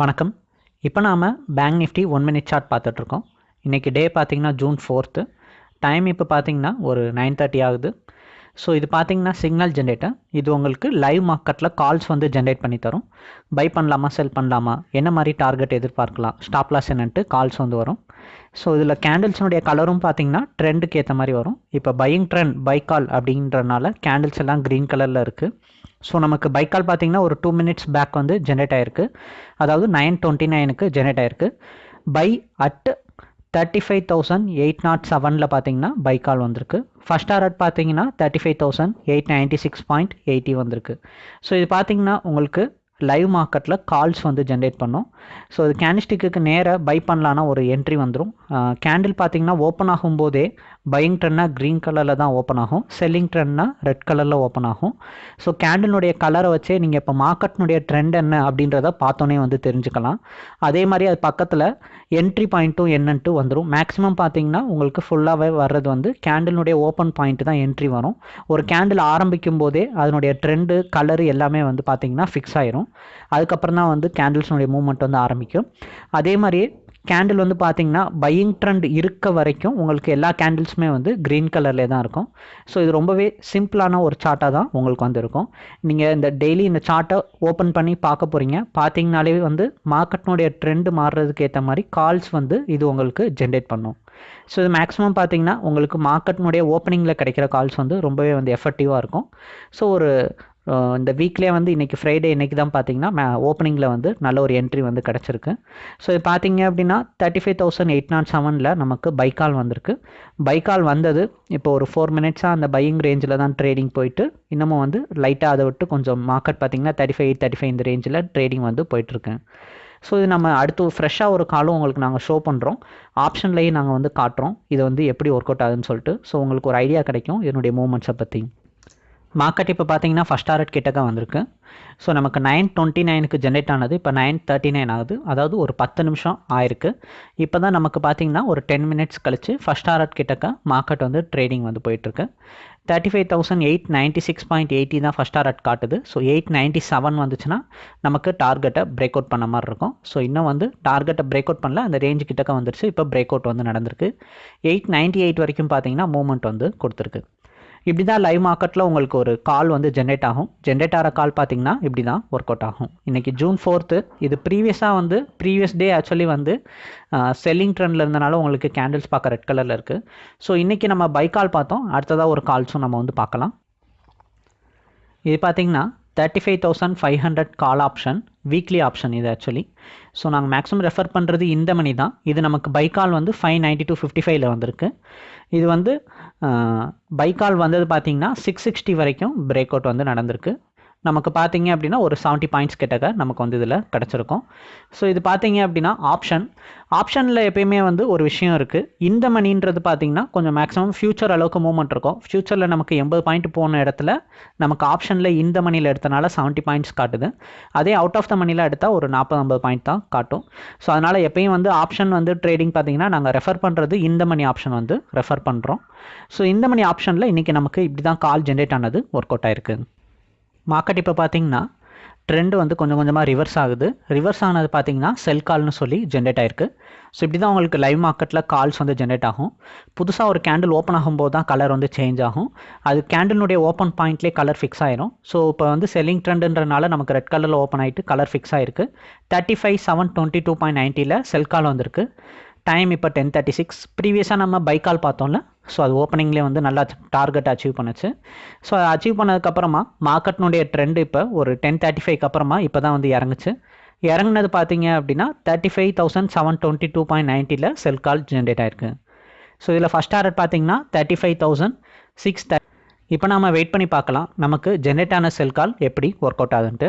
வணக்கம். இப்போ நாம் bank nifty one minute chart பார்த்துட்ருக்கோம். இன்றைக்கி டே பார்த்திங்கன்னா ஜூன் ஃபோர்த்து டைம் இப்போ பார்த்தீங்கன்னா ஒரு நைன் தேர்ட்டி ஆகுது. ஸோ இது பார்த்தீங்கன்னா சிக்னல் ஜென்ரேட்டர் இது உங்களுக்கு லைவ் மார்க்கெட்டில் கால்ஸ் வந்து ஜென்ரேட் பண்ணி தரும். பை பண்ணலாமா செல் பண்ணலாமா? என்ன மாதிரி டார்கெட் எதிர்பார்க்கலாம்? ஸ்டாப் லாஸ் என்னன்ட்டு கால்ஸ் வந்து வரும். ஸோ இதில் கேண்டில்ஸினுடைய கலரும் பார்த்தீங்கன்னா ட்ரெண்டுக்கு ஏற்ற மாதிரி வரும். இப்போ பையிங் ட்ரெண்ட் பை கால் அப்படின்றனால கேண்டில்ஸ் எல்லாம் க்ரீன் கலரில் இருக்குது ஸோ நமக்கு பை கால் பார்த்தீங்கன்னா ஒரு டூ மினிட்ஸ் பேக் வந்து ஜென்ரேட் ஆயிருக்கு. அதாவது நைன் டுவெண்ட்டி நைனுக்கு ஜென்ரேட் ஆயிருக்கு. Buy at thirty five thousand eight nought செவனில் பார்த்தீங்கன்னா பை கால் வந்திருக்கு. ஃபஸ்ட் ஆர்ட் பார்த்தீங்கன்னா thirty five thousand eight ninety six point eighty வந்திருக்கு. ஸோ இது பார்த்தீங்கன்னா உங்களுக்கு லைவ் மார்க்கெட்டில் கால்ஸ் வந்து ஜென்ரேட் பண்ணும். ஸோ இது கேனிஸ்டிக்கு நேராக பை பண்ணலான்னா ஒரு என்ட்ரி வந்துடும் கேண்டில் பார்த்தீங்கன்னா ஓப்பன் ஆகும்போதே பையிங் ட்ரெண்ட்னா க்ரீன் கலரில் தான் ஓப்பன் ஆகும். செல்லிங் ட்ரெண்ட்னா ரெட் கலரில் ஓப்பன் ஆகும். ஸோ கேண்டிலுடைய கலரை வச்சே நீங்கள் இப்போ மார்க்கெட்னுடைய ட்ரெண்ட் என்ன அப்படின்றத பார்த்தோன்னே வந்து தெரிஞ்சுக்கலாம். அதே மாதிரி அது பக்கத்தில் என்ட்ரி பாயிண்ட்டும் என்னன்ட்டு வந்துடும் மேக்ஸிமம் பார்த்தீங்கன்னா உங்களுக்கு ஃபுல்லாகவே வர்றது வந்து கேண்டிலுடைய ஓப்பன் பாயிண்ட் தான் என்ட்ரி வரும். ஒரு கேண்டில் ஆரம்பிக்கும் போதே அதனுடைய ட்ரெண்டு கலரு எல்லாமே வந்து பார்த்தீங்கன்னா ஃபிக்ஸ் ஆயிரும். அதுக்கப்புறம் தான் வந்து கேண்டில்ஸ்னுடைய மூவ்மெண்ட் வந்து ஆரம்பிக்கும். அதே மாதிரியே கேண்டில் வந்து பார்த்தீங்கன்னா பையிங் ட்ரெண்ட் இருக்க வரைக்கும் உங்களுக்கு எல்லா கேண்டில்ஸுமே வந்து க்ரீன் கலர்லேயே தான் இருக்கும். ஸோ இது ரொம்பவே சிம்பிளான ஒரு சார்ட்டாக தான் உங்களுக்கு வந்து இருக்கும் நீங்கள் இந்த டெய்லி இந்த சார்ட்டை ஓப்பன் பண்ணி பார்க்க போகிறீங்க பார்த்தீங்கனாலே வந்து மார்க்கெட்னுடைய ட்ரெண்டு மாறுறதுக்கு ஏற்ற மாதிரி கால்ஸ் வந்து இது உங்களுக்கு ஜென்ரேட் பண்ணும். ஸோ இது மேக்ஸிமம் பார்த்தீங்கன்னா உங்களுக்கு மார்க்கெட்னுடைய ஓப்பனிங்கில் கிடைக்கிற கால்ஸ் வந்து ரொம்பவே வந்து எஃபெக்டிவாக இருக்கும். ஸோ ஒரு இந்த வீக்லேயே வந்து இன்றைக்கி ஃப்ரைடே இன்றைக்கி தான் பார்த்தீங்கன்னா மே ஓப்பனிங்கில் வந்து நல்ல ஒரு என்ட்ரி வந்து கிடச்சிருக்கு. ஸோ இது பார்த்தீங்க அப்படின்னா thirty five thousand eight nought செவனில் நமக்கு பைக்கால் வந்திருக்கு. பைக்கால் வந்தது இப்போ ஒரு ஃபோர் மினிட்ஸாக அந்த பையிங் ரேஞ்சில் தான் ட்ரேடிங் போயிட்டு இன்னமும் வந்து லைட்டாக அதை விட்டு கொஞ்சம் மார்க்கெட் பார்த்தீங்கன்னா தேர்ட்டி ஃபைவ் தேர்ட்டி ஃபைவ் இந்த ரேஞ்சில் ட்ரேடிங் வந்து போயிட்டுருக்கு ஸோ இது நம்ம அடுத்து ஃப்ரெஷ்ஷாக ஒரு காலும் உங்களுக்கு நாங்கள் ஷோ பண்ணுறோம் ஆப்ஷன்லேயும் நாங்கள் வந்து காட்டுறோம். இது வந்து எப்படி ஒர்க் அவுட் ஆகுதுன்னு சொல்லிட்டு. ஸோ உங்களுக்கு ஒரு ஐடியா கிடைக்கும் என்னுடைய மூமெண்ட்ஸை பற்றி மார்க்கெட் இப்போ பார்த்தீங்கன்னா ஃபஸ்ட் டாரட் கிட்டக்க வந்திருக்கு. ஸோ நமக்கு நைன் டுவெண்ட்டி நைனுக்கு ஜென்ரேட் ஆனது இப்போ நைன் தேர்ட்டி நைன் ஆகுது. அதாவது ஒரு பத்து நிமிஷம் ஆயிருக்கு. இப்போ தான் நமக்கு பார்த்தீங்கன்னா ஒரு டென் மினிட்ஸ் கழிச்சு ஃபஸ்ட் டாரட் கிட்டக்க மார்க்கெட் வந்து ட்ரேடிங் வந்து போயிட்டுருக்கு. Thirty five thousand eight ninety six point eighty தான் ஃபஸ்ட் டாரட் காட்டுது. ஸோ எயிட் நைன்ட்டி செவன் வந்துச்சுன்னா நமக்கு டார்கெட்டை பிரேக் அவுட் பண்ண மாதிரி இருக்கும். ஸோ இன்னும் வந்து டார்கெட்டை பிரேக் அவுட் பண்ணல. அந்த ரேஞ்சு கிட்டக்க வந்துருச்சு. இப்போ பிரேக் அவுட் வந்து நடந்திருக்கு. எயிட் நைன்ட்டி எயிட் வரைக்கும் பார்த்தீங்கன்னா மூவ்மெண்ட் வந்து கொடுத்துருக்கு. இப்படி தான் லைவ் மார்க்கெட்டில் உங்களுக்கு ஒரு கால் வந்து ஜென்ரேட் ஆகும். ஜென்ரேட் ஆகிற கால் பார்த்தீங்கன்னா இப்படி தான் ஒர்க் அவுட் ஆகும். இன்றைக்கி ஜூன் ஃபோர்த்து இது ப்ரீவியஸாக வந்து ப்ரீவியஸ் டே ஆக்சுவலி வந்து செல்லிங் ட்ரெண்டில் இருந்தனால உங்களுக்கு கேண்டில்ஸ் பார்க்க ரெட் கலரில் இருக்குது ஸோ இன்றைக்கி நம்ம பை கால் பார்த்தோம். அடுத்ததாக ஒரு கால்ஸும் நம்ம வந்து பார்க்கலாம். இது பார்த்திங்கன்னா thirty five thousand five hundred call option weekly option இது ஆக்சுவலி ஸோ நாங்கள் மேக்ஸிமம் ரெஃபர் பண்ணுறது இந்த மணி தான். இது நமக்கு பை கால் வந்து ஃபைவ் நைன்ட்டி டூ ஃபிஃப்டி ஃபைவ்ல வந்திருக்கு. இது வந்து பை கால் வந்தது பார்த்தீங்கன்னா சிக்ஸ் சிக்ஸ்டி வரைக்கும் பிரேக் அவுட் வந்து நடந்திருக்கு. நமக்கு பார்த்தீங்க அப்படின்னா ஒரு செவன்ட்டி பாயிண்ட்ஸ் கிட்டக்க நமக்கு வந்து இதில் கிடச்சிருக்கும். ஸோ இது பார்த்தீங்க அப்படின்னா ஆப்ஷன் ஆப்ஷனில் எப்பயுமே வந்து ஒரு விஷயம் இருக்குது இந்த மணின்றது பார்த்தீங்கன்னா கொஞ்சம் மேக்ஸிமம் ஃபியூச்சர் அளவுக்கு மூவ்மெண்ட் இருக்கும். ஃபியூச்சரில் நமக்கு எண்பது பாயிண்ட் போன இடத்துல நமக்கு ஆப்ஷனில் இந்த மணியில் எடுத்தனால செவன்ட்டி பாயிண்ட்ஸ் காட்டுது. அதே அவுட் ஆஃப் த மணியில் எடுத்தால் ஒரு நாற்பது ஐம்பது பாயிண்ட் தான் காட்டும். ஸோ அதனால் எப்பயும் வந்து ஆப்ஷன் வந்து ட்ரேடிங் பார்த்தீங்கன்னா நாங்கள் ரெஃபர் பண்ணுறது இந்த மணி ஆப்ஷன் வந்து ரெஃபர் பண்ணுறோம் ஸோ இந்த மணி ஆப்ஷனில் இன்றைக்கி நமக்கு இப்படி தான் கால் ஜென்ரேட் ஆனது ஒர்க் அவுட் ஆயிருக்கு. மார்க்கெட் இப்போ பார்த்தீங்கன்னா ட்ரெண்டு வந்து கொஞ்சம் கொஞ்சமாக ரிவர்ஸ் ஆகுது. ரிவர்ஸ் ஆனது பார்த்தீங்கன்னா செல் கால்னு சொல்லி ஜென்ரேட் ஆயிருக்கு. ஸோ இப்படி தான் உங்களுக்கு லைவ் மார்க்கெட்டில் கால்ஸ் வந்து ஜென்ரேட் ஆகும். புதுசாக ஒரு கேண்டில் ஓப்பன் ஆகும்போது தான் கலர் வந்து சேஞ்ச் ஆகும். அது கேண்டிலுடைய ஓப்பன் பாயிண்ட்லேயே கலர் ஃபிக்ஸ் ஆயிரும். ஸோ இப்போ வந்து செல்லிங் ட்ரெண்டுன்றனால நமக்கு ரெட் கலரில் ஓப்பன் ஆகிட்டு கலர் ஃபிக்ஸ் ஆயிருக்கு. Thirty five seven twenty two point நைன்ட்டியில் sell call வந்திருக்கு. டைம் இப்போ டென் தேர்ட்டி சிக்ஸ் ப்ரீவியஸாக நம்ம பைக்கால் பார்த்தோம்ல ஸோ அது ஓப்பனிங்லேயே வந்து நல்லா டார்கெட் அச்சீவ் பண்ணுச்சு. ஸோ அதை அச்சீவ் பண்ணதுக்கப்புறமா மார்க்கெட்னுடைய ட்ரெண்ட் இப்போ ஒரு டென் தேர்ட்டி ஃபைவ்க்கு அப்புறமா இப்போ தான் வந்து இறங்குச்சு. இறங்குனது பார்த்தீங்க அப்படின்னா thirty five thousand seven twenty two point நைன்ட்டியில் sell call generate ஆயிருக்கு. ஸோ இதில் ஃபஸ்ட் டார்கெட் பார்த்தீங்கன்னா தேர்ட்டி ஃபைவ் தௌசண்ட் சிக்ஸ் இப்போ நாம் வெயிட் பண்ணி பார்க்கலாம். நமக்கு ஜென்ரேட் ஆன செல் கால் எப்படி ஒர்க் அவுட் ஆகுதுன்ட்டு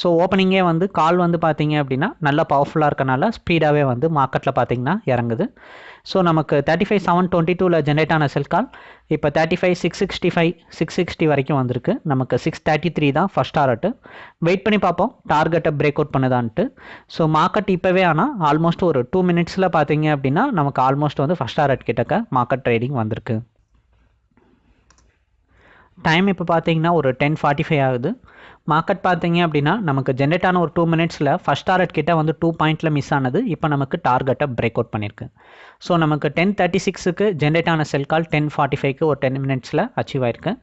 ஸோ ஓப்பனிங்கே வந்து கால் வந்து பார்த்தீங்க அப்படின்னா நல்லா பவர்ஃபுல்லாக இருக்கனால ஸ்பீடாகவே வந்து மார்க்கெட்டில் பார்த்தீங்கன்னா இறங்குது. ஸோ நமக்கு தேர்ட்டி ஃபைவ் செவன் டுவெண்ட்டி டூவில் ஜென்ரேட் ஆன செல் கால் இப்போ thirty five six sixty five six sixty வரைக்கும் வந்திருக்கு. நமக்கு சிக்ஸ் தேர்ட்டி த்ரீ தான் ஃபஸ்ட் டாரட்டு வெயிட் பண்ணி பார்ப்போம். டார்கெட்டை பிரேக் அவுட் பண்ணுதான்ட்டு. ஸோ மார்க்கெட் இப்போவே ஆனால் ஆல்மோஸ்ட் ஒரு டூ மினிட்ஸில் பார்த்தீங்க அப்படின்னா நமக்கு ஆல்மோஸ்ட் வந்து ஃபஸ்ட் டாரட் கிட்டக்க மார்க்கெட் ட்ரேடிங் வந்திருக்கு. டைம் இப்போ பார்த்தீங்கன்னா ஒரு டென் ஃபார்ட்டி ஃபைவ் ஆகுது. மார்க்கெட் பார்த்தீங்க அப்படின்னா நமக்கு ஜென்ரேட் ஆன ஒரு டூ மினிட்ஸில் ஃபஸ்ட் டார்கெட் கிட்ட வந்து டூ பாயிண்ட்டில் மிஸ் ஆனது. இப்போ நமக்கு டார்கெட்டை பிரேக் அவுட் பண்ணியிருக்கு ஸோ நமக்கு டென் தேர்ட்டி சிக்ஸுக்கு ஜென்ரேட் ஆன செல் கால் டென் ஃபார்ட்டி ஃபைவ்க்கு ஒரு டென் மினிட்ஸில் அச்சீவ் ஆயிருக்கு.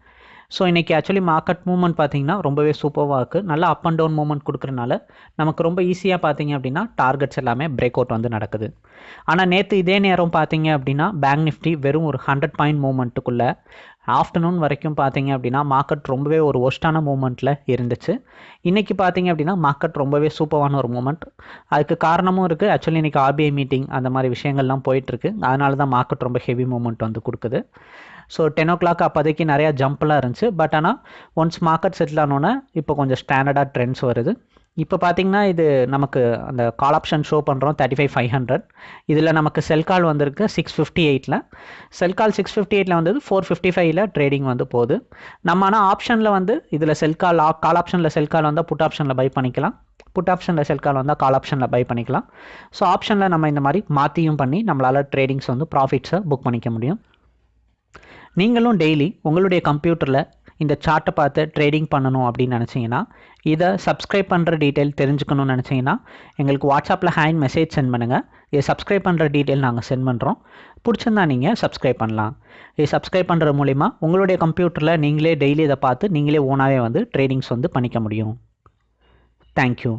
ஸோ இன்றைக்கி ஆக்சுவலி மார்க்கெட் மூவ்மெண்ட் பார்த்தீங்கன்னா ரொம்பவே சூப்பராக இருக்குது நல்லா அப் அண்ட் டவுன் மூவ்மெண்ட் கொடுக்குறனால நமக்கு ரொம்ப ஈஸியாக பார்த்தீங்க அப்படின்னா டார்கெட்ஸ் எல்லாமே பிரேக் அவுட் வந்து நடக்குது. ஆனால் நேற்று இதே நேரம் பார்த்தீங்க அப்படின்னா பேங்க் நிஃப்டி வெறும் ஒரு ஹண்ட்ரட் பாயிண்ட் மூவ்மெண்ட்டுக்குள்ளே ஆஃப்டர்நூன் வரைக்கும் பார்த்தீங்க அப்படின்னா மார்க்கெட் ரொம்பவே ஒரு ஒஸ்ட்டான மூமெண்ட்டில் இருந்துச்சு. இன்றைக்கி பார்த்தீங்க அப்படின்னா மார்க்கெட் ரொம்பவே சூப்பரான ஒரு மூமெண்ட் அதுக்கு காரணமும் இருக்குது ஆக்சுவலி இன்றைக்கி ஆர்பிஐ மீட்டிங் அந்த மாதிரி விஷயங்கள்லாம் போயிட்டுருக்கு. அதனால தான் மார்க்கெட் ரொம்ப ஹெவி மூமெண்ட் வந்து கொடுக்குது. ஸோ டென் ஓ கிளாக் அப்போதைக்கு நிறையா ஜம்ப்லாம் இருந்துச்சு. பட் ஆனால் ஒன்ஸ் மார்க்கெட் செட்டில் ஆனோன்னே இப்போ கொஞ்சம் ஸ்டாண்டர்டாக ட்ரெண்ட்ஸ் வருது. இப்போ பார்த்தீங்கன்னா இது நமக்கு அந்த கால் ஆப்ஷன் ஷோ பண்ணுறோம் தேர்ட்டி ஃபைவ் ஃபைவ் ஹண்ட்ரட் இதில் நமக்கு செல் கால் வந்திருக்கு சிக்ஸ் ஃபிஃப்டி எயிட்டில் செல் கால் சிக்ஸ் ஃபிஃப்டி எயிட்டில் வந்தது ஃபோர் ஃபிஃப்டி ஃபைவ்ல ட்ரேடிங் வந்து போகுது. நம்ம ஆனால் ஆப்ஷனில் வந்து இதில் செல் கால் கால் ஆப்ஷனில் செல் கால் வந்தால் புட் ஆப்ஷனில் பை பண்ணிக்கலாம். புட் ஆப்ஷனில் செல் கால் வந்தால் கால் ஆப்ஷனில் பை பண்ணிக்கலாம். ஸோ ஆப்ஷனில் நம்ம இந்த மாதிரி மாற்றியும் பண்ணி நம்மளால் ட்ரேடிங்ஸ் வந்து ப்ராஃபிட்ஸை புக் பண்ணிக்க முடியும். நீங்களும் டெய்லி உங்களுடைய கம்ப்யூட்டரில் இந்த சார்ட்டை பார்த்து ட்ரேடிங் பண்ணணும் அப்படின்னு நினச்சிங்கன்னா இதை சப்ஸ்கிரைப் பண்ணுற டீட்டெயில் தெரிஞ்சுக்கணும்னு நினச்சிங்கன்னா எங்களுக்கு வாட்ஸ்அப்பில் ஹேண்ட் மெசேஜ் சென்ட் பண்ணுங்கள் இதை சப்ஸ்கிரைப் பண்ணுற டீட்டெயில் நாங்கள் சென்ட் பண்ணுறோம் பிடிச்சிருந்தா நீங்கள் சப்ஸ்கிரைப் பண்ணலாம். இதை சப்ஸ்கிரைப் பண்ணுற மூலிமா உங்களுடைய கம்ப்யூட்டரில் நீங்களே டெய்லி இதை பார்த்து நீங்களே ஓனாகவே வந்து ட்ரேடிங்ஸ் வந்து பண்ணிக்க முடியும். தேங்க்யூ